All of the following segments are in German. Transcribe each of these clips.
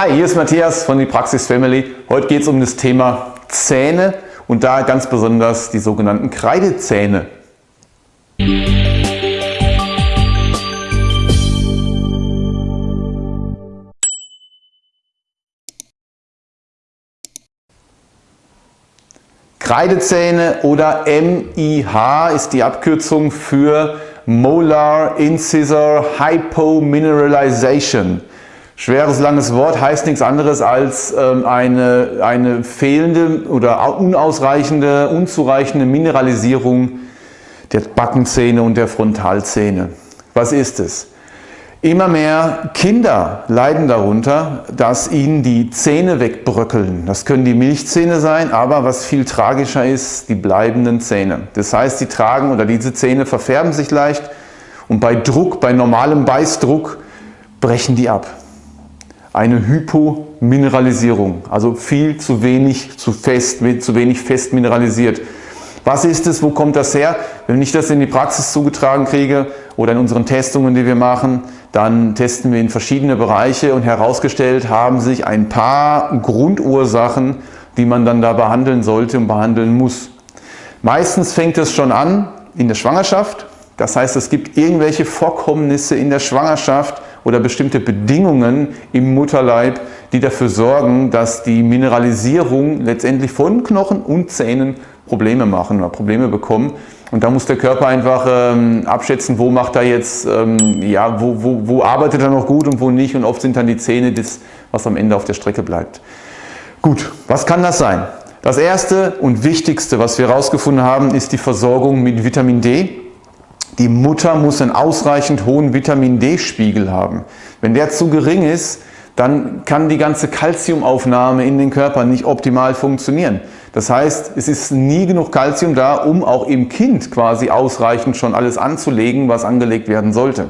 Hi, hier ist Matthias von die Praxis Family. Heute geht es um das Thema Zähne und da ganz besonders die sogenannten Kreidezähne. Kreidezähne oder MIH ist die Abkürzung für Molar Incisor Hypomineralization. Schweres, langes Wort heißt nichts anderes als ähm, eine, eine fehlende oder unausreichende, unzureichende Mineralisierung der Backenzähne und der Frontalzähne. Was ist es? Immer mehr Kinder leiden darunter, dass ihnen die Zähne wegbröckeln. Das können die Milchzähne sein, aber was viel tragischer ist, die bleibenden Zähne. Das heißt, sie tragen oder diese Zähne verfärben sich leicht und bei Druck, bei normalem Beißdruck brechen die ab. Eine Hypomineralisierung, also viel zu wenig, zu fest, zu wenig fest mineralisiert. Was ist es, wo kommt das her? Wenn ich das in die Praxis zugetragen kriege oder in unseren Testungen, die wir machen, dann testen wir in verschiedene Bereiche und herausgestellt haben sich ein paar Grundursachen, die man dann da behandeln sollte und behandeln muss. Meistens fängt es schon an in der Schwangerschaft. Das heißt, es gibt irgendwelche Vorkommnisse in der Schwangerschaft oder bestimmte Bedingungen im Mutterleib, die dafür sorgen, dass die Mineralisierung letztendlich von Knochen und Zähnen Probleme machen oder Probleme bekommen. Und da muss der Körper einfach ähm, abschätzen, wo macht er jetzt, ähm, ja, wo, wo, wo arbeitet er noch gut und wo nicht. Und oft sind dann die Zähne das, was am Ende auf der Strecke bleibt. Gut, was kann das sein? Das erste und wichtigste, was wir herausgefunden haben, ist die Versorgung mit Vitamin D. Die Mutter muss einen ausreichend hohen Vitamin D-Spiegel haben. Wenn der zu gering ist, dann kann die ganze Kalziumaufnahme in den Körper nicht optimal funktionieren. Das heißt, es ist nie genug Kalzium da, um auch im Kind quasi ausreichend schon alles anzulegen, was angelegt werden sollte.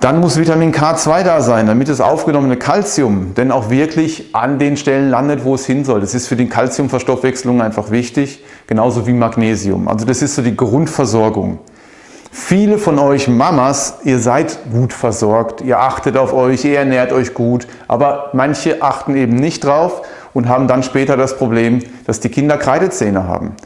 Dann muss Vitamin K2 da sein, damit das aufgenommene Kalzium denn auch wirklich an den Stellen landet, wo es hin soll. Das ist für die Kalziumverstoffwechselung einfach wichtig, genauso wie Magnesium. Also das ist so die Grundversorgung. Viele von euch Mamas, ihr seid gut versorgt, ihr achtet auf euch, ihr ernährt euch gut, aber manche achten eben nicht drauf und haben dann später das Problem, dass die Kinder Kreidezähne haben.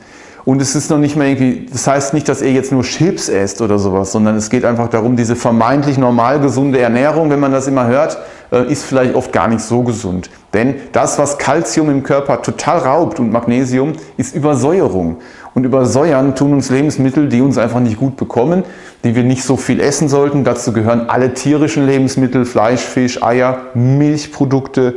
Und es ist noch nicht mehr irgendwie, das heißt nicht, dass ihr jetzt nur Chips esst oder sowas, sondern es geht einfach darum, diese vermeintlich normal gesunde Ernährung, wenn man das immer hört, äh, ist vielleicht oft gar nicht so gesund. Denn das, was Kalzium im Körper total raubt und Magnesium, ist Übersäuerung. Und übersäuern tun uns Lebensmittel, die uns einfach nicht gut bekommen, die wir nicht so viel essen sollten. Dazu gehören alle tierischen Lebensmittel, Fleisch, Fisch, Eier, Milchprodukte,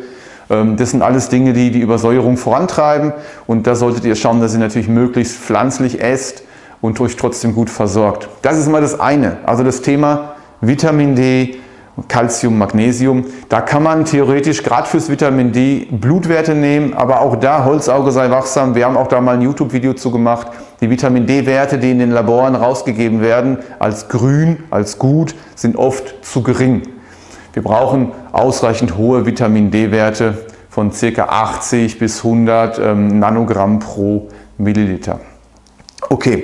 ähm, das sind alles Dinge, die die Übersäuerung vorantreiben und da solltet ihr schauen, dass ihr natürlich möglichst pflanzlich esst und euch trotzdem gut versorgt. Das ist mal das eine, also das Thema Vitamin D, Calcium, Magnesium. Da kann man theoretisch gerade fürs Vitamin D Blutwerte nehmen, aber auch da Holzauge sei wachsam. Wir haben auch da mal ein YouTube-Video zu gemacht. Die Vitamin D-Werte, die in den Laboren rausgegeben werden, als grün, als gut, sind oft zu gering. Wir brauchen ausreichend hohe Vitamin D-Werte von ca. 80 bis 100 ähm, Nanogramm pro Milliliter. Okay,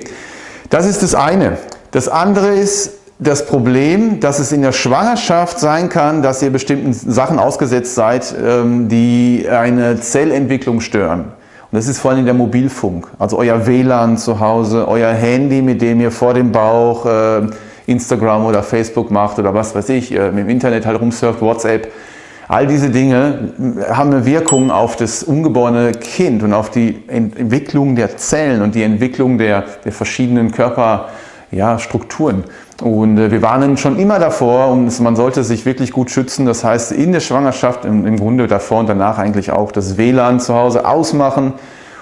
das ist das eine. Das andere ist das Problem, dass es in der Schwangerschaft sein kann, dass ihr bestimmten Sachen ausgesetzt seid, ähm, die eine Zellentwicklung stören. Und das ist vor allem der Mobilfunk, also euer WLAN zu Hause, euer Handy, mit dem ihr vor dem Bauch äh, Instagram oder Facebook macht oder was weiß ich, äh, im Internet halt rumsurft, WhatsApp. All diese Dinge haben eine Wirkung auf das ungeborene Kind und auf die Entwicklung der Zellen und die Entwicklung der, der verschiedenen Körperstrukturen. Ja, und äh, wir warnen schon immer davor und man sollte sich wirklich gut schützen. Das heißt, in der Schwangerschaft, im, Grunde davor und danach eigentlich auch das WLAN zu Hause ausmachen,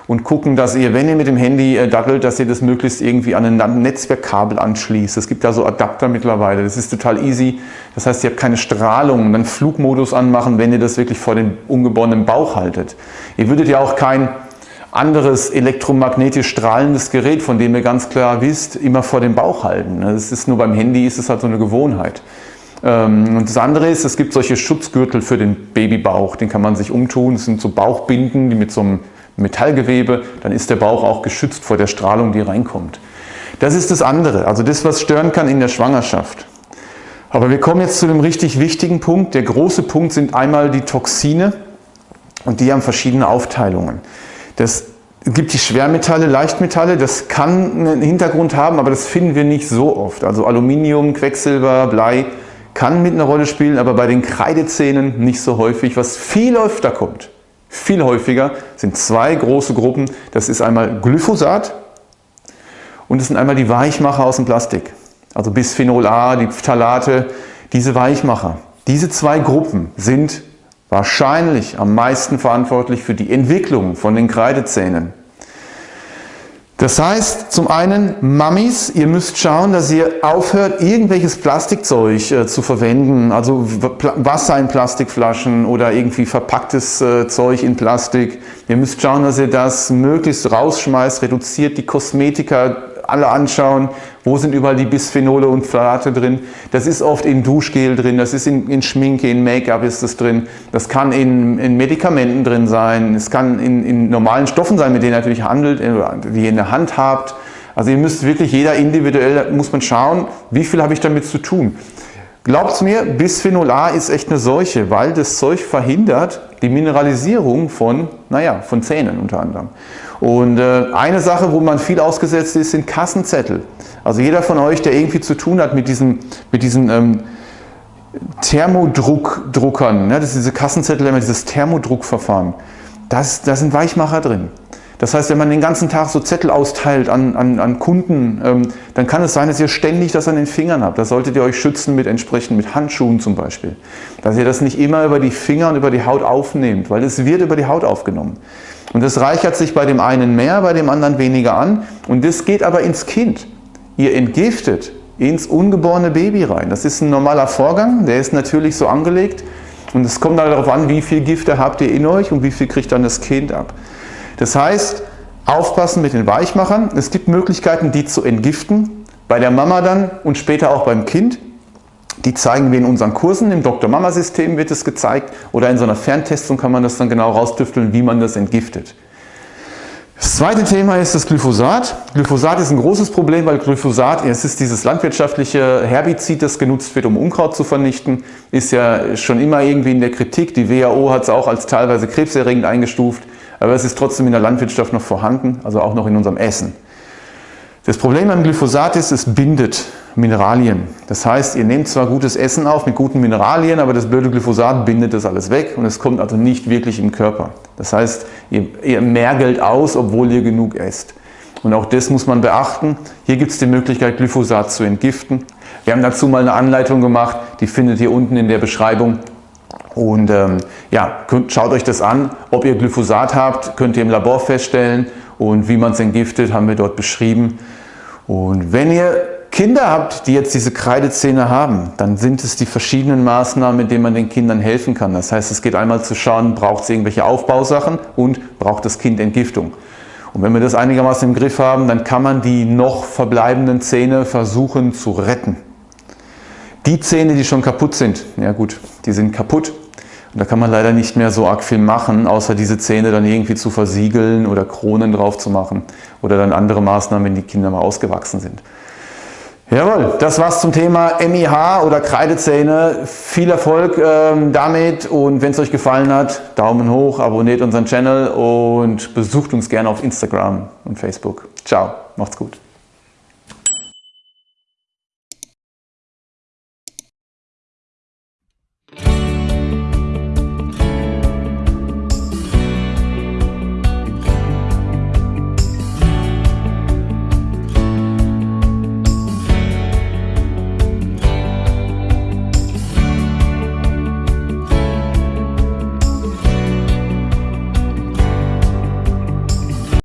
und gucken, dass ihr, wenn ihr mit dem Handy äh, dattelt, dass ihr das möglichst irgendwie an ein Netzwerkkabel anschließt. Es gibt da so Adapter mittlerweile, das ist total easy. Das heißt, ihr habt keine Strahlung und dann Flugmodus anmachen, wenn ihr das wirklich vor dem ungeborenen Bauch haltet. Ihr würdet ja auch kein anderes elektromagnetisch strahlendes Gerät, von dem ihr ganz klar wisst, immer vor dem Bauch halten. Das ist nur beim Handy ist es halt so eine Gewohnheit. Ähm, und das andere ist, es gibt solche Schutzgürtel für den Babybauch, den kann man sich umtun. Das sind so Bauchbinden, die mit so einem Metallgewebe, dann ist der Bauch auch geschützt vor der Strahlung, die reinkommt. Das ist das andere, also das, was stören kann in der Schwangerschaft. Aber wir kommen jetzt zu dem richtig wichtigen Punkt. Der große Punkt sind einmal die Toxine und die haben verschiedene Aufteilungen. Das gibt die Schwermetalle, Leichtmetalle, das kann einen Hintergrund haben, aber das finden wir nicht so oft. Also Aluminium, Quecksilber, Blei kann mit einer Rolle spielen, aber bei den Kreidezähnen nicht so häufig. Was viel öfter kommt, viel häufiger, sind zwei große Gruppen. Das ist einmal Glyphosat und das sind einmal die Weichmacher aus dem Plastik. Also Bisphenol A, die Phthalate, diese Weichmacher. Diese zwei Gruppen sind wahrscheinlich am meisten verantwortlich für die Entwicklung von den Kreidezähnen. Das heißt, zum einen, Mammis, ihr müsst schauen, dass ihr aufhört, irgendwelches Plastikzeug äh, zu verwenden, also Wasser in Plastikflaschen oder irgendwie verpacktes äh, Zeug in Plastik. Ihr müsst schauen, dass ihr das möglichst rausschmeißt, reduziert die Kosmetika alle anschauen, wo sind überall die Bisphenole und Phthalate drin. Das ist oft in Duschgel drin, das ist in, in Schminke, in Make-up ist das drin, das kann in, in, Medikamenten drin sein, es kann in, in, normalen Stoffen sein, mit denen ihr natürlich handelt, äh, die ihr in der Hand habt. Also ihr müsst wirklich, jeder individuell, muss man schauen, wie viel habe ich damit zu tun. Glaubt mir, Bisphenol A ist echt eine Seuche, weil das Zeug verhindert die Mineralisierung von, naja, von Zähnen unter anderem. Und äh, eine Sache, wo man viel ausgesetzt ist, sind Kassenzettel. Also jeder von euch, der irgendwie zu tun hat mit diesen, mit diesen ähm, Thermodruckdruckern, ne, das ist diese Kassenzettel, immer dieses Thermodruckverfahren, da sind Weichmacher drin. Das heißt, wenn man den ganzen Tag so Zettel austeilt an, an, an Kunden, ähm, dann kann es sein, dass ihr ständig das an den Fingern habt. Da solltet ihr euch schützen mit entsprechend mit Handschuhen zum Beispiel. Dass ihr das nicht immer über die Finger und über die Haut aufnehmt, weil es wird über die Haut aufgenommen. Und das reichert sich bei dem einen mehr, bei dem anderen weniger an. Und das geht aber ins Kind. Ihr entgiftet ins ungeborene Baby rein. Das ist ein normaler Vorgang, der ist natürlich so angelegt. Und es kommt darauf an, wie viel Gifte habt ihr in euch und wie viel kriegt dann das Kind ab. Das heißt, aufpassen mit den Weichmachern. Es gibt Möglichkeiten, die zu entgiften, bei der Mama dann und später auch beim Kind. Die zeigen wir in unseren Kursen, im Dr-Mama-System wird es gezeigt oder in so einer Ferntestung kann man das dann genau rausdüfteln, wie man das entgiftet. Das zweite Thema ist das Glyphosat. Glyphosat ist ein großes Problem, weil Glyphosat, es ist dieses landwirtschaftliche Herbizid, das genutzt wird, um Unkraut zu vernichten, ist ja schon immer irgendwie in der Kritik. Die WHO hat es auch als teilweise krebserregend eingestuft aber es ist trotzdem in der Landwirtschaft noch vorhanden, also auch noch in unserem Essen. Das Problem beim Glyphosat ist, es bindet Mineralien. Das heißt, ihr nehmt zwar gutes Essen auf mit guten Mineralien, aber das blöde Glyphosat bindet das alles weg und es kommt also nicht wirklich im Körper. Das heißt, ihr, ihr mergelt aus, obwohl ihr genug esst. Und auch das muss man beachten. Hier gibt es die Möglichkeit, Glyphosat zu entgiften. Wir haben dazu mal eine Anleitung gemacht, die findet ihr unten in der Beschreibung. Und ähm, ja, könnt, schaut euch das an. Ob ihr Glyphosat habt, könnt ihr im Labor feststellen. Und wie man es entgiftet, haben wir dort beschrieben. Und wenn ihr Kinder habt, die jetzt diese Kreidezähne haben, dann sind es die verschiedenen Maßnahmen, mit denen man den Kindern helfen kann. Das heißt, es geht einmal zu schauen, braucht es irgendwelche Aufbausachen und braucht das Kind Entgiftung. Und wenn wir das einigermaßen im Griff haben, dann kann man die noch verbleibenden Zähne versuchen zu retten. Die Zähne, die schon kaputt sind, ja gut, die sind kaputt. Und da kann man leider nicht mehr so arg viel machen, außer diese Zähne dann irgendwie zu versiegeln oder Kronen drauf zu machen oder dann andere Maßnahmen, wenn die Kinder mal ausgewachsen sind. Jawohl, das war's zum Thema MIH oder Kreidezähne. Viel Erfolg ähm, damit und wenn es euch gefallen hat, Daumen hoch, abonniert unseren Channel und besucht uns gerne auf Instagram und Facebook. Ciao, macht's gut.